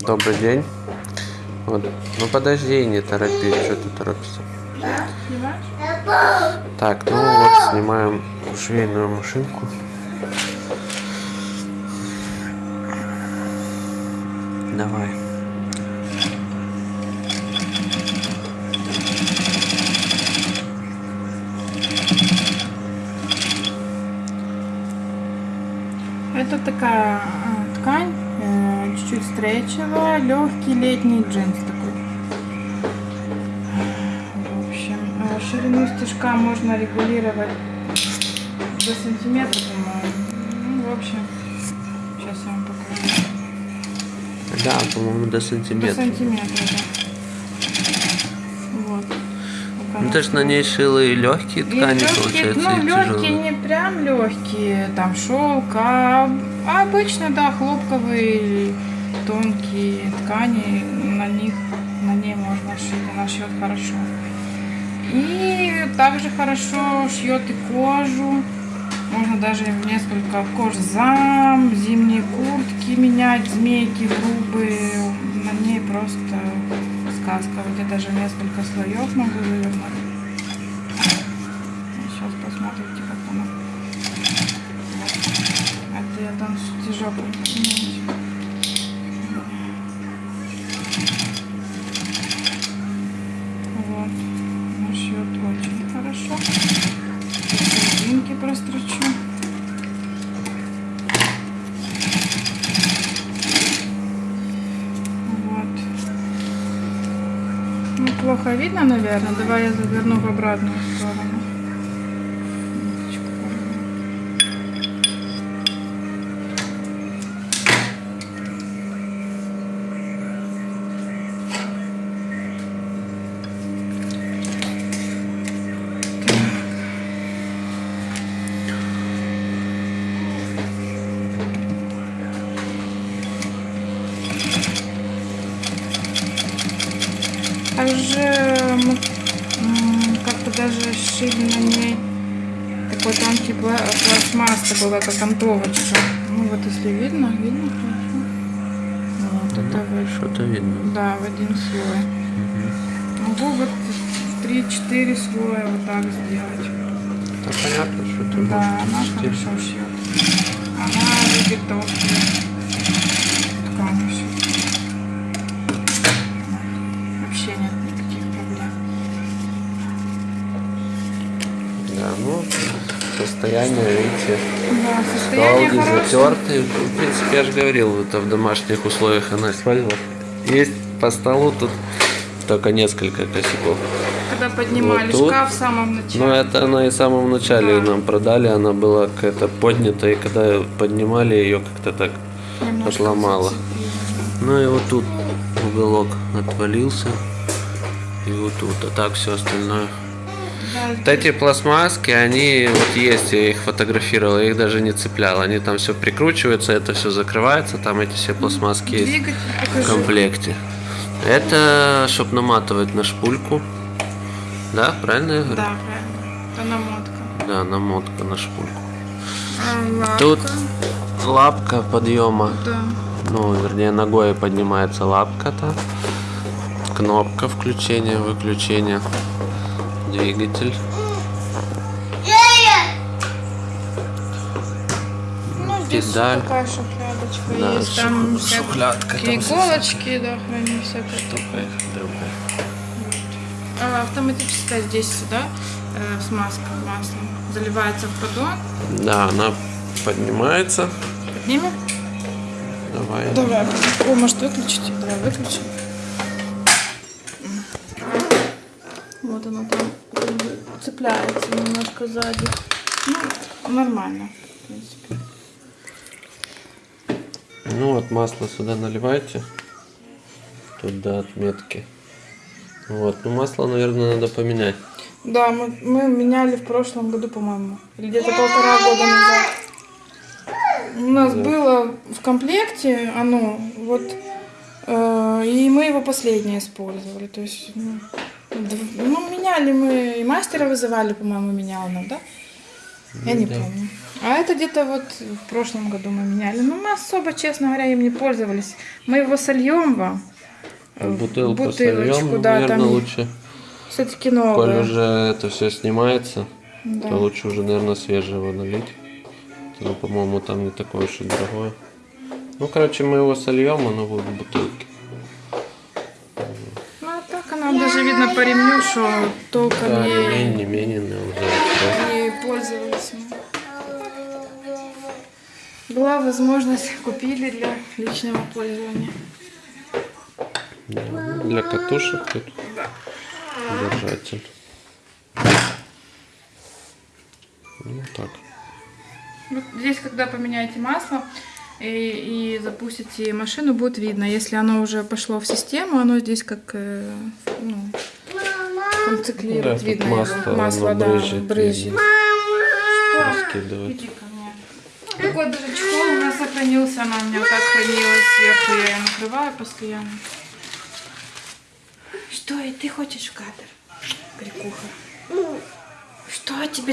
Добрый день. Вот. Ну подожди, не торопись, что ты торопишься. Так, ну вот снимаем швейную машинку. Давай. Это такая а, ткань, чуть-чуть стрейчевая, легкий летний джинс такой. В общем, э, ширину стежка можно регулировать до сантиметра, по-моему. Ну, в общем, сейчас я вам покажу. Да, по-моему, до До сантиметра. сантиметра, да. Вот. Ну ты ж на ней шила и легкие И ткани, легкие, получается, ну, и легкие, тяжелые. не прям легкие, там шелк, а, а обычно, да, хлопковые, тонкие ткани, на них, на ней можно шить, она шьет хорошо. И также хорошо шьет и кожу, можно даже несколько кожзам, зимние куртки менять, змейки грубые, на ней просто сказка, вот я даже несколько слоев могу завернуть. Сейчас посмотрите, как она. Вот. Это я там стежок. Вот. Она шьет очень хорошо. Серединки прострочу. Вот. Ну, плохо видно, наверное. Давай я заверну в обратную сторону. Также м, как-то даже шили на ней такой тонкий пла- пластмасс, такой как окантовочка. Ну вот если видно, видно хорошо. Вот это вот, Что-то видно. да, в один слой. Могу вот в 3-4 слоя вот так сделать. Да понятно, что ты Да, можешь она шить. хорошо шьет. Она любит толстые Да, ну, состояние, видите, Да, состояние хорошее. затертый. В принципе, я же говорил, это в домашних условиях она использовала. Есть по столу тут только несколько косяков. Когда поднимали Вот тут. шкаф в самом начале. Но это она и в самом начале Да. нам продали, она была какая-то поднята, и когда поднимали ее как-то так Немножко зацепило. Ну и вот тут уголок отвалился. И вот тут, а так все остальное. Вот эти пластмасски, они вот есть, я их фотографировал, я их даже не цеплял. Они там все прикручиваются, это все закрывается, там эти все пластмасски есть в комплекте. Это чтобы наматывать на шпульку. Да, правильно я говорю? Да, правильно. Это намотка. Да, намотка на шпульку. А, лапка. Тут лапка подъема. Да. Ну, вернее, ногой поднимается лапка-то. Кнопка включения, выключения. Двигатель. Ну, здесь Педаль. такая шухлядочка Да, есть. Там шухлядка там иголочки, да, храни всякое такое. А, автоматическая здесь сюда э, смазка маслом. Заливается в поддон. Да, она поднимается. Поднимем? Давай. Давай. О, может выключить? Давай выключим. Вот она там цепляется немножко сзади. Ну, нормально, в принципе. Ну вот масло сюда наливайте. Тут до отметки. Вот, ну масло, наверное, надо поменять. Да, мы, мы меняли в прошлом году, по-моему. Или где-то полтора года назад. У нас Да. было в комплекте оно, вот, э, и мы его последнее использовали. То есть, ну, ну, меняли мы, и мастера вызывали, по-моему, менял нам, да? Я не да. помню. А это где-то вот в прошлом году мы меняли. Но мы особо, честно говоря, им не пользовались. Мы его сольем вам. в Бутылку, бутылочку, сольем, да, наверное, там лучше. все-таки Коль новое. уже это все снимается, Да. то лучше уже, наверное, свежего налить. Ну, по-моему, там не такое уж и дорогое. Ну, короче, мы его сольем, оно будет в бутылке. Ну, а так она даже видно по ремню, что толком Да, не менее, не менее, но уже всё. не пользовались мы. Была возможность, купили для личного пользования. Да, Для катушек тут держатель. Ну, так. Вот здесь, когда поменяете масло и, и запустите машину, будет видно. Если оно уже пошло в систему, оно здесь как э, ну, там циклирует, Да, видно масло, его. масло, да, брызжет, брызжет. ко мне. Такой даже чехол у нас сохранился, она у меня вот так хранилась сверху, я ее накрываю постоянно. Что, и ты хочешь в кадр? Крикуха. Что тебе